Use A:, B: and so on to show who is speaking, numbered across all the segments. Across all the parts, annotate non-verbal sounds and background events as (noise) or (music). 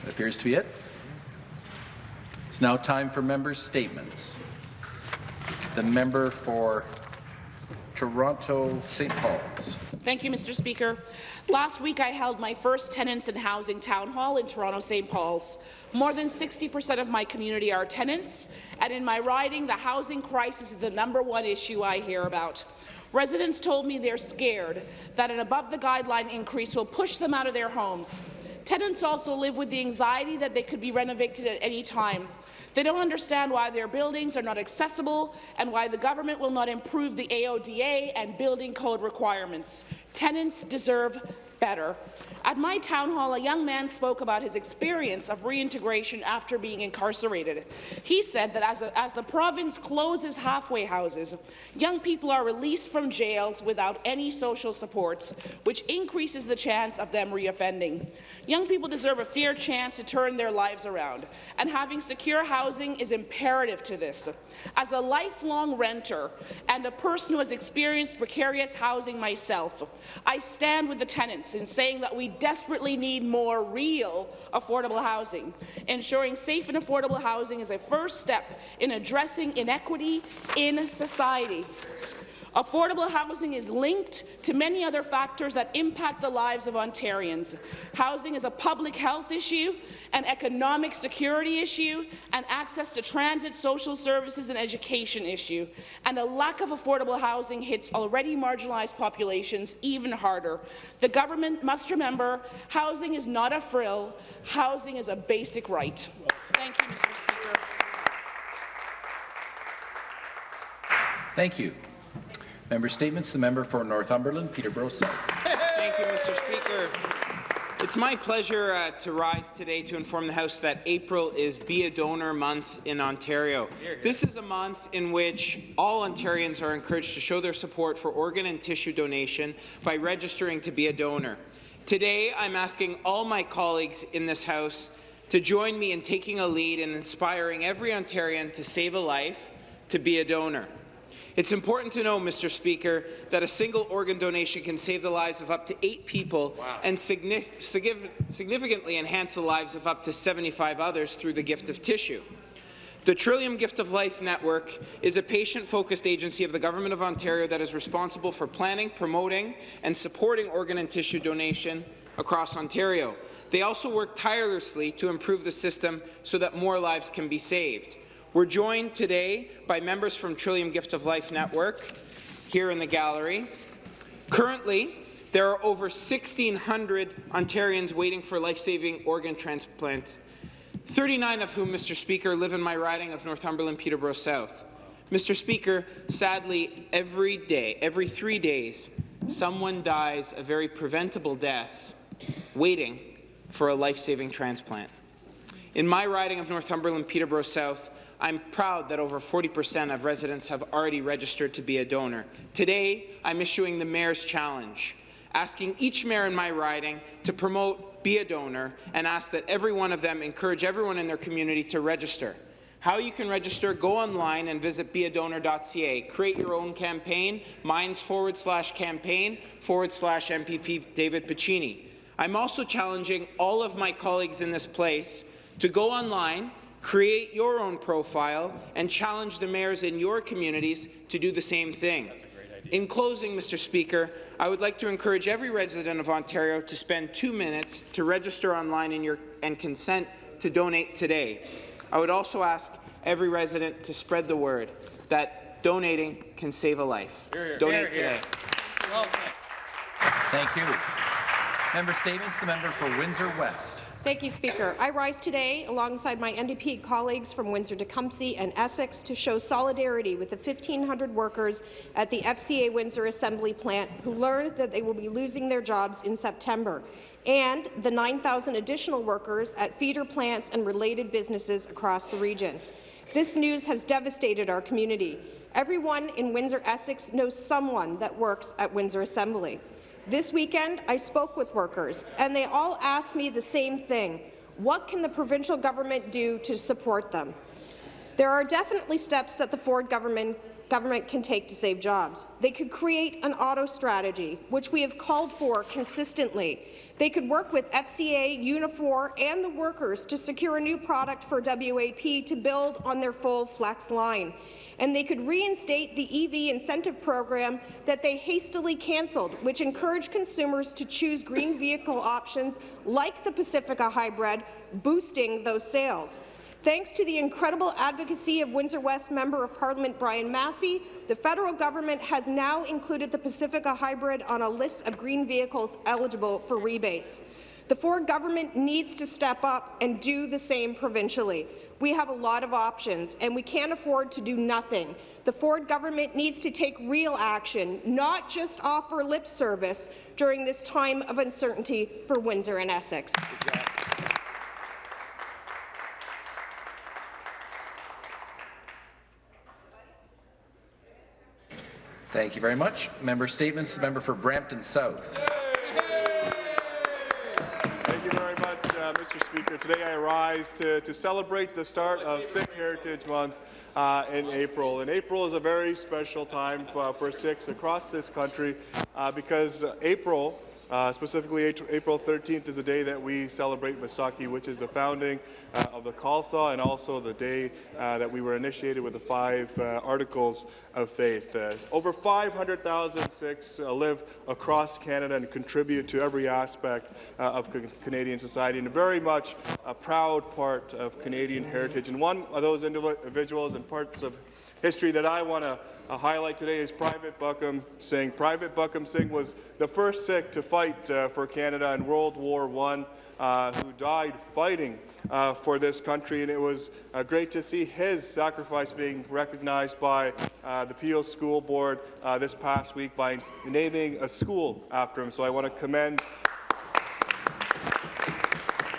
A: That appears to be it. It's now time for members' statements. The member for Toronto St. Paul's.
B: Thank you, Mr. Speaker. Last week, I held my first tenants and housing town hall in Toronto St. Paul's. More than 60% of my community are tenants, and in my riding, the housing crisis is the number one issue I hear about. Residents told me they're scared that an above-the-guideline increase will push them out of their homes. Tenants also live with the anxiety that they could be renovated at any time. They don't understand why their buildings are not accessible and why the government will not improve the AODA and building code requirements. Tenants deserve better. At my town hall, a young man spoke about his experience of reintegration after being incarcerated. He said that as, a, as, the province closes halfway houses, young people are released from jails without any social supports, which increases the chance of them reoffending. Young people deserve a fair chance to turn their lives around, and having secure housing is imperative to this. As a lifelong renter and a person who has experienced precarious housing myself, I stand with the tenants in saying that we desperately need more real affordable housing. Ensuring safe and affordable housing is a first step in addressing inequity in society. Affordable housing is linked to many other factors that impact the lives of Ontarians. Housing is a public health issue, an economic security issue, an access to transit, social services and education issue. And a lack of affordable housing hits already marginalized populations even harder. The government must remember housing is not a frill, housing is a basic right. Thank you, Mr. Speaker.
A: Thank you. Member Statements. The member for Northumberland, Peterborough South.
C: Thank you, Mr. Speaker. It's my pleasure uh, to rise today to inform the House that April is Be a Donor Month in Ontario. This is a month in which all Ontarians are encouraged to show their support for organ and tissue donation by registering to be a donor. Today, I'm asking all my colleagues in this House to join me in taking a lead in inspiring every Ontarian to save a life, to be a donor. It's important to know, Mr. Speaker, that a single organ donation can save the lives of up to eight people wow. and significantly enhance the lives of up to 75 others through the gift of tissue. The Trillium Gift of Life Network is a patient-focused agency of the Government of Ontario that is responsible for planning, promoting and supporting organ and tissue donation across Ontario. They also work tirelessly to improve the system so that more lives can be saved. We're joined today by members from Trillium Gift of Life Network here in the gallery. Currently, there are over 1,600 Ontarians waiting for life-saving organ transplant, 39 of whom, Mr. Speaker, live in my riding of Northumberland Peterborough South. Mr. Speaker, sadly, every day, every three days, someone dies a very preventable death waiting for a life-saving transplant. In my riding of Northumberland Peterborough South, I'm proud that over 40% of residents have already registered to be a donor. Today, I'm issuing the Mayor's Challenge, asking each mayor in my riding to promote Be a Donor and ask that every one of them encourage everyone in their community to register. How you can register, go online and visit beadonor.ca. Create your own campaign, mine's forward slash campaign forward slash MPP David Piccini. I'm also challenging all of my colleagues in this place to go online Create your own profile and challenge the mayors in your communities to do the same thing. In closing, Mr. Speaker, I would like to encourage every resident of Ontario to spend two minutes to register online your, and consent to donate today. I would also ask every resident to spread the word that donating can save a life. Here, here. Donate here, today. Well
A: Thank you. Member statements. The member for Windsor West.
D: Thank you, Speaker. I rise today alongside my NDP colleagues from Windsor-Tecumseh and Essex to show solidarity with the 1,500 workers at the FCA Windsor Assembly plant who learned that they will be losing their jobs in September, and the 9,000 additional workers at feeder plants and related businesses across the region. This news has devastated our community. Everyone in Windsor-Essex knows someone that works at Windsor Assembly. This weekend, I spoke with workers, and they all asked me the same thing. What can the provincial government do to support them? There are definitely steps that the Ford government government can take to save jobs. They could create an auto strategy, which we have called for consistently. They could work with FCA, Unifor, and the workers to secure a new product for WAP to build on their full flex line. And they could reinstate the EV incentive program that they hastily cancelled, which encouraged consumers to choose green vehicle options like the Pacifica Hybrid, boosting those sales. Thanks to the incredible advocacy of Windsor West Member of Parliament Brian Masse, the federal government has now included the Pacifica Hybrid on a list of green vehicles eligible for rebates. The Ford government needs to step up and do the same provincially. We have a lot of options, and we can't afford to do nothing. The Ford government needs to take real action, not just offer lip service during this time of uncertainty for Windsor and Essex.
A: Thank you very much. Member statements. The member for Brampton South.
E: Mr. Speaker. Today I rise to, to celebrate the start of Sikh Heritage Month uh, in April. And April is a very special time for, for Sikhs across this country uh, because April uh, specifically, April 13th is the day that we celebrate Vaisakhi, which is the founding uh, of the Khalsa and also the day uh, that we were initiated with the five uh, articles of faith. Uh, over 500,000 Sikhs uh, live across Canada and contribute to every aspect of Canadian society and very much a proud part of Canadian heritage. And one of those individuals and parts of history that I want to uh, highlight today is Private Buckam Singh. Private Buckam Singh was the first Sikh to fight uh, for Canada in World War I, uh, who died fighting uh, for this country, and it was uh, great to see his sacrifice being recognized by uh, the Peel School Board this past week by naming a school after him. So I want to commend.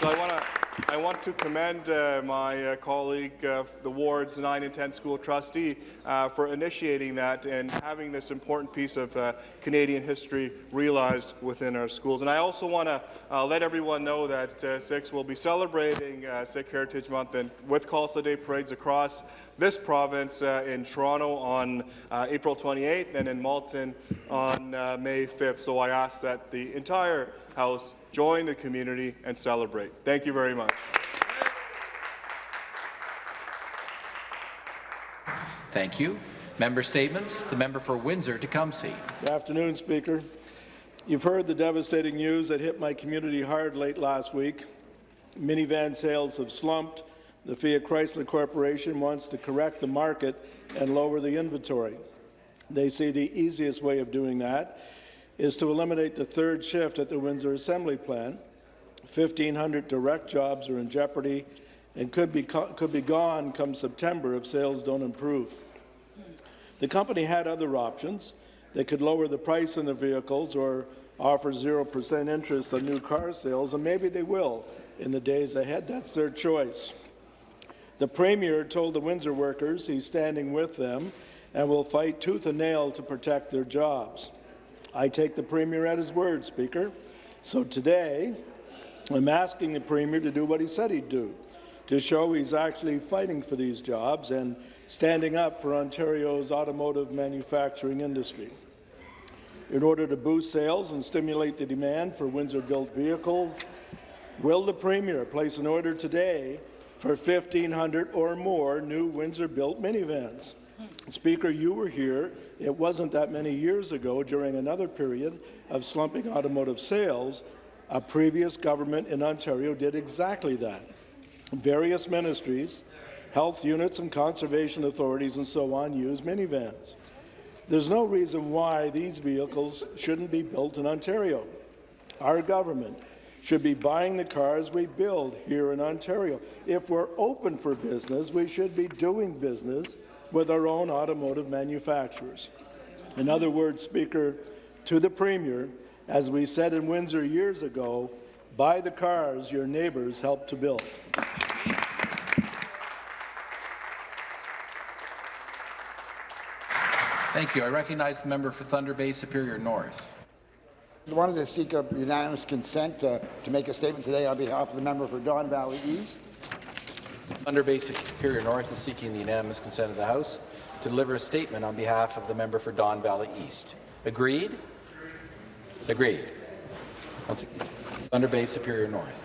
E: So I want to I want to commend uh, my uh, colleague, uh, the Ward's 9 and 10 school trustee, uh, for initiating that and having this important piece of uh, Canadian history realized within our schools. And I also want to uh, let everyone know that uh, Sikhs will be celebrating Sikh Heritage Month and with Khalsa Day parades across this province in Toronto on April 28th and in Malton on May 5th. So I ask that the entire House join the community and celebrate. Thank you very much.
A: Thank you. Member statements. The member for Windsor-Tecumseh.
F: Good afternoon, Speaker. You've heard the devastating news that hit my community hard late last week. Minivan sales have slumped. The Fiat Chrysler Corporation wants to correct the market and lower the inventory. They say the easiest way of doing that is to eliminate the third shift at the Windsor Assembly Plant. 1,500 direct jobs are in jeopardy and could be, could be gone come September if sales don't improve. The company had other options. They could lower the price on the vehicles or offer 0% interest on new car sales, and maybe they will in the days ahead. That's their choice. The Premier told the Windsor workers he's standing with them and will fight tooth and nail to protect their jobs. I take the Premier at his word, Speaker. So today, I'm asking the Premier to do what he said he'd do, to show he's actually fighting for these jobs and standing up for Ontario's automotive manufacturing industry. In order to boost sales and stimulate the demand for Windsor-built vehicles, will the Premier place an order today for 1,500 or more new Windsor-built minivans? Speaker, you were here. It wasn't that many years ago, during another period of slumping automotive sales, a previous government in Ontario did exactly that. Various ministries, health units and conservation authorities and so on use minivans. There's no reason why these vehicles shouldn't be built in Ontario. Our government should be buying the cars we build here in Ontario. If we're open for business, we should be doing business with our own automotive manufacturers. In other words, Speaker, to the Premier, as we said in Windsor years ago, buy the cars your neighbours helped to build.
A: Thank you. I recognize the member for Thunder Bay Superior North.
G: I wanted to seek a unanimous consent uh, to make a statement today on behalf of the member for Don Valley East.
A: Thunder Bay Superior North is seeking the unanimous consent of the House. to deliver a statement on behalf of the member for Don Valley East. Agreed? Agreed. Thunder Bay Superior North.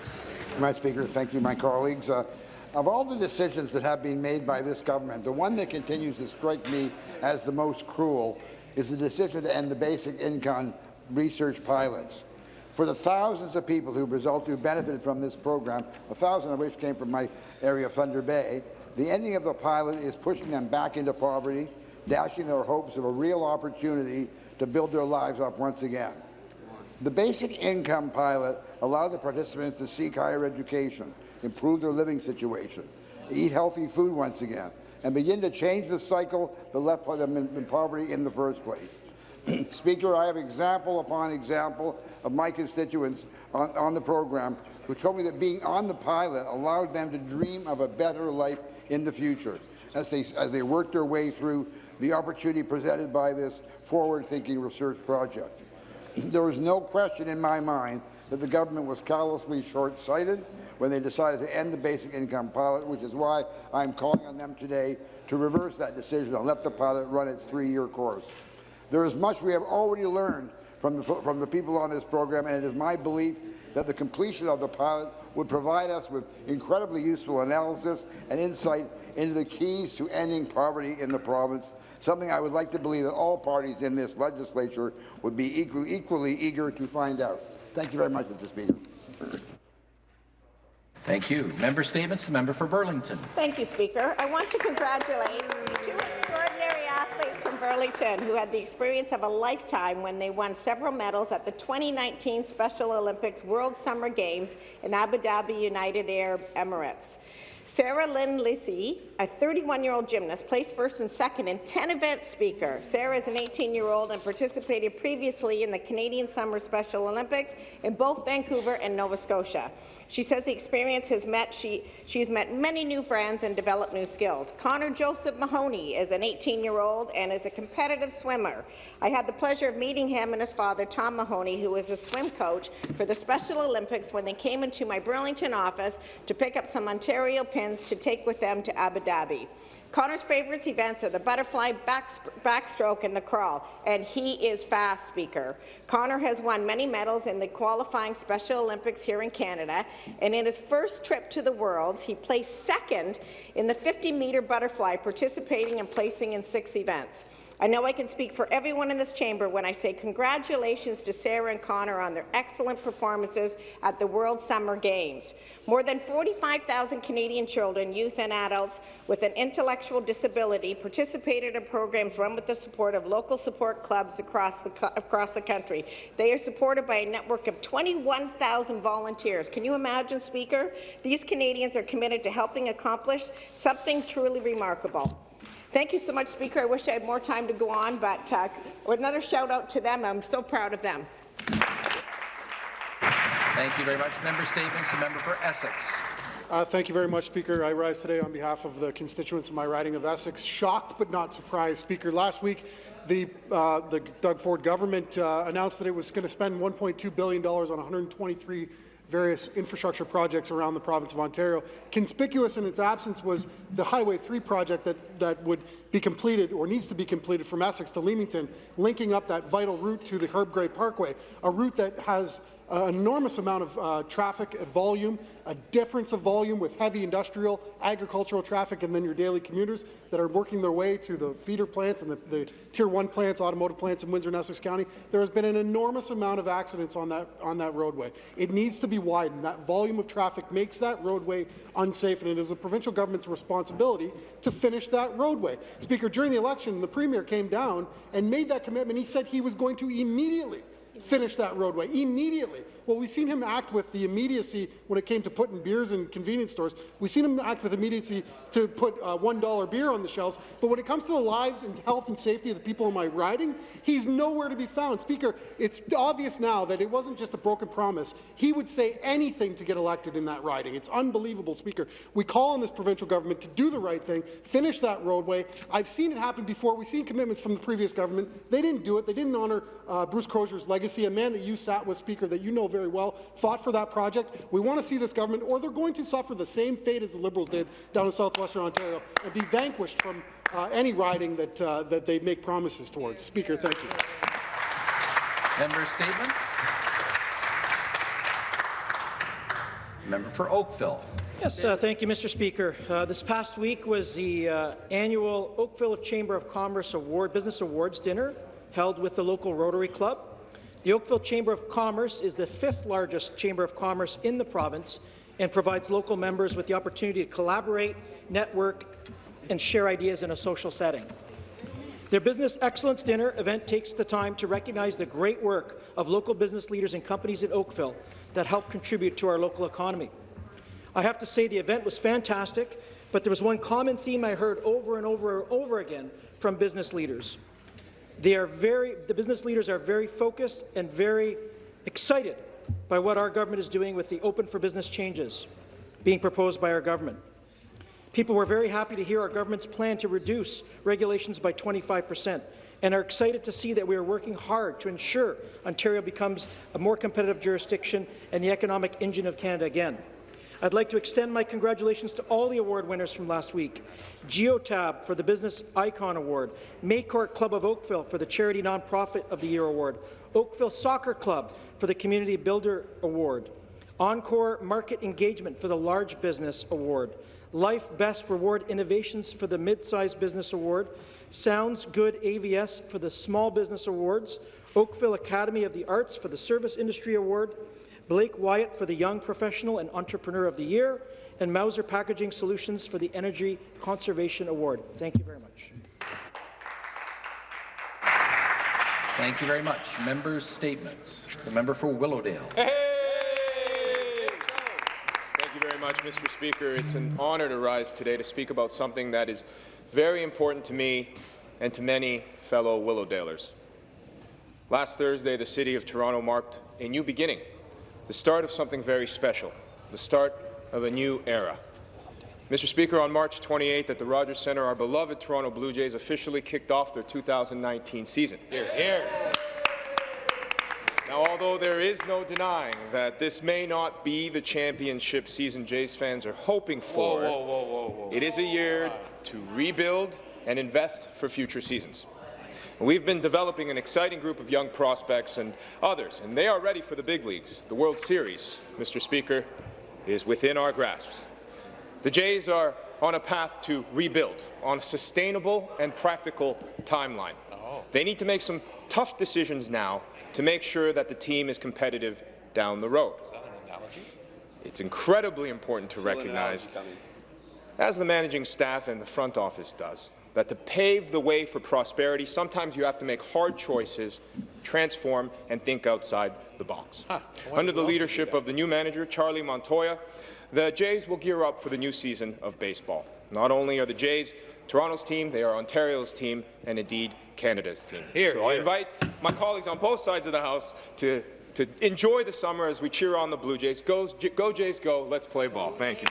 G: My Speaker, thank you, my colleagues. Uh, of all the decisions that have been made by this government, the one that continues to strike me as the most cruel is the decision to end the basic income research pilots. For the thousands of people who who benefited from this program, a thousand of which came from my area of Thunder Bay, the ending of the pilot is pushing them back into poverty, dashing their hopes of a real opportunity to build their lives up once again. The basic income pilot allowed the participants to seek higher education, improve their living situation, eat healthy food once again, and begin to change the cycle that left them in poverty in the first place. (clears throat) Speaker, I have example upon example of my constituents on, on, the program who told me that being on the pilot allowed them to dream of a better life in the future as they, as they work their way through the opportunity presented by this forward-thinking research project. (clears throat) there was no question in my mind that the government was callously short-sighted when they decided to end the basic income pilot, which is why I'm calling on them today to reverse that decision and let the pilot run its three-year course. There is much we have already learned from the, from the people on this program, and it is my belief that the completion of the pilot would provide us with incredibly useful analysis and insight into the keys to ending poverty in the province, something I would like to believe that all parties in this legislature would be equally, equally eager to find out. Thank you very much, Mr. Speaker.
A: Thank you. Member statements. The member for Burlington.
H: Thank you, Speaker. I want to congratulate two extraordinary athletes from Burlington who had the experience of a lifetime when they won several medals at the 2019 Special Olympics World Summer Games in Abu Dhabi, United Arab Emirates. Sarah Lynn Lissy, a 31-year-old gymnast, placed first and second in 10 events speaker. Sarah is an 18-year-old and participated previously in the Canadian Summer Special Olympics in both Vancouver and Nova Scotia. She says the experience has met she she's met many new friends and developed new skills. Connor Joseph Mahoney is an 18-year-old and is a competitive swimmer. I had the pleasure of meeting him and his father, Tom Mahoney, who was a swim coach for the Special Olympics when they came into my Burlington office to pick up some Ontario pins to take with them to Abu Dhabi. Connor's favourite events are the butterfly, backstroke, and the crawl, and he is fast, Speaker. Connor has won many medals in the qualifying Special Olympics here in Canada, and in his first trip to the Worlds, he placed second in the 50-metre butterfly, participating and placing in six events. I know I can speak for everyone in this chamber when I say congratulations to Sarah and Connor on their excellent performances at the World Summer Games. More than 45,000 Canadian children, youth and adults with an intellectual disability participated in programs run with the support of local support clubs across the, across the country. They are supported by a network of 21,000 volunteers. Can you imagine, Speaker? These Canadians are committed to helping accomplish something truly remarkable. Thank you so much, Speaker. I wish I had more time to go on, but uh, another shout out to them. I'm so proud of them.
A: Thank you very much. Member statements. The member for Essex.
I: Uh, thank you very much, Speaker. I rise today on behalf of the constituents of my riding of Essex. Shocked but not surprised, Speaker. Last week, the, uh, the Doug Ford government uh, announced that it was going to spend $1.2 billion on 123 various infrastructure projects around the province of Ontario. Conspicuous in its absence was the Highway 3 project that, that would be completed or needs to be completed from Essex to Leamington, linking up that vital route to the Herb Gray Parkway, a route that has an enormous amount of uh, traffic volume, a difference of volume with heavy industrial, agricultural traffic, and then your daily commuters that are working their way to the feeder plants and the, the Tier 1 plants, automotive plants in Windsor and Essex County. There has been an enormous amount of accidents on that, on that roadway. It needs to be widened. That volume of traffic makes that roadway unsafe, and it is the provincial government's responsibility to finish that roadway. Speaker, during the election, the Premier came down and made that commitment. He said he was going to immediately finish that roadway immediately. Well, we've seen him act with the immediacy when it came to putting beers in convenience stores. We've seen him act with immediacy to put uh, $1 beer on the shelves. But when it comes to the lives and health and safety of the people in my riding, he's nowhere to be found. Speaker, it's obvious now that it wasn't just a broken promise. He would say anything to get elected in that riding. It's unbelievable, Speaker. We call on this provincial government to do the right thing, finish that roadway. I've seen it happen before. We've seen commitments from the previous government. They didn't do it. They didn't honour uh, Bruce Crozier's legacy legacy, a man that you sat with, Speaker, that you know very well, fought for that project. We want to see this government, or they're going to suffer the same fate as the Liberals did down in southwestern Ontario and be vanquished from uh, any riding that, uh, that they make promises towards. Speaker, thank you.
A: Member statements? Member for Oakville.
J: Yes, uh, thank you, Mr. Speaker. Uh, this past week was the uh, annual Oakville Chamber of Commerce Award Business Awards dinner held with the local Rotary Club. The Oakville Chamber of Commerce is the fifth largest chamber of commerce in the province and provides local members with the opportunity to collaborate, network, and share ideas in a social setting. Their Business Excellence Dinner event takes the time to recognize the great work of local business leaders and companies in Oakville that help contribute to our local economy. I have to say the event was fantastic, but there was one common theme I heard over and over and over again from business leaders. They are very, the business leaders are very focused and very excited by what our government is doing with the Open for Business changes being proposed by our government. People were very happy to hear our government's plan to reduce regulations by 25 percent and are excited to see that we are working hard to ensure Ontario becomes a more competitive jurisdiction and the economic engine of Canada again. I'd like to extend my congratulations to all the award winners from last week. Geotab for the Business Icon Award, Maycourt Club of Oakville for the Charity Nonprofit of the Year Award, Oakville Soccer Club for the Community Builder Award, Encore Market Engagement for the Large Business Award, Life Best Reward Innovations for the Mid-Sized Business Award, Sounds Good AVS for the Small Business Awards, Oakville Academy of the Arts for the Service Industry Award, Blake Wyatt for the Young Professional and Entrepreneur of the Year, and Mauser Packaging Solutions for the Energy Conservation Award. Thank you very much.
A: Thank you very much. Members' statements. The member for Willowdale.
K: Thank you very much, Mr. Speaker. It's an honour to rise today to speak about something that is very important to me and to many fellow Willowdalers. Last Thursday, the City of Toronto marked a new beginning, the start of something very special, the start of a new era. Mr. Speaker, on March 28th at the Rogers Centre, our beloved Toronto Blue Jays officially kicked off their 2019 season. Here, here. Now, although there is no denying that this may not be the championship season Jays fans are hoping for,
L: Whoa, whoa, whoa,
K: it is a year to rebuild and invest for future seasons. We've been developing an exciting group of young prospects and others, and they are ready for the big leagues. The World Series, Mr. Speaker, is within our grasps. The Jays are on a path to rebuild on a sustainable and practical timeline. Oh. They need to make some tough decisions now to make sure that the team is competitive down the road. Is that an analogy? It's incredibly important to recognize, as the managing staff and the front office does, that to pave the way for prosperity, sometimes you have to make hard choices, transform, and think outside the box. Under the leadership of the new manager, Charlie Montoyo, the Jays will gear up for the new season of baseball. Not only are the Jays Toronto's team, they are Ontario's team, and indeed Canada's team.
L: Here,
K: so I invite my colleagues on both sides of the House to, to enjoy the summer as we cheer on the Blue Jays. Go, go Jays, go. Let's play ball. Thank you.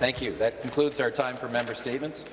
A: Thank you. That concludes our time for member statements.